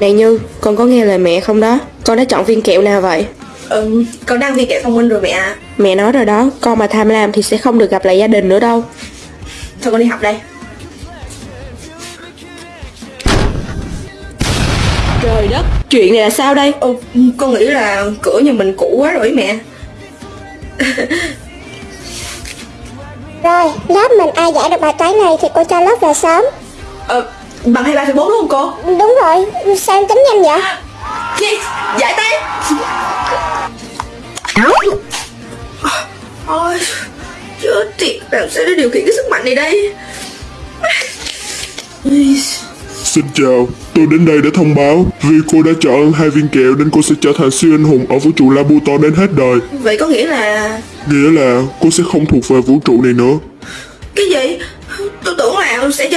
Này Như, con có nghe lời mẹ không đó? Con đã chọn viên kẹo nào vậy? Ừ, con đang viên kẹo thông minh rồi mẹ ạ. Mẹ nói rồi đó, con mà tham lam thì sẽ không được gặp lại gia đình nữa đâu. Thôi con đi học đây. Trời đất, chuyện này là sao đây? Ừ, con nghĩ là cửa nhà mình cũ quá rồi mẹ. Rồi, lớp mình ai giải được bài toán này thì cô cho lớp về sớm. Ờ, bằng 23,4 đúng không cô? Đúng rồi, sao em tính nhanh vậy? Yes, giải tán. Ôi, chết tiệt, làm sao để điều khiển cái sức mạnh này đây? Xin chào, tôi đến đây để thông báo Vì cô đã chọn hai viên kẹo nên cô sẽ trở thành siêu anh hùng ở vũ trụ Labuto đến hết đời Vậy có nghĩa là... Nghĩa là cô sẽ không thuộc về vũ trụ này nữa Cái gì? Tôi tưởng là sẽ cho mình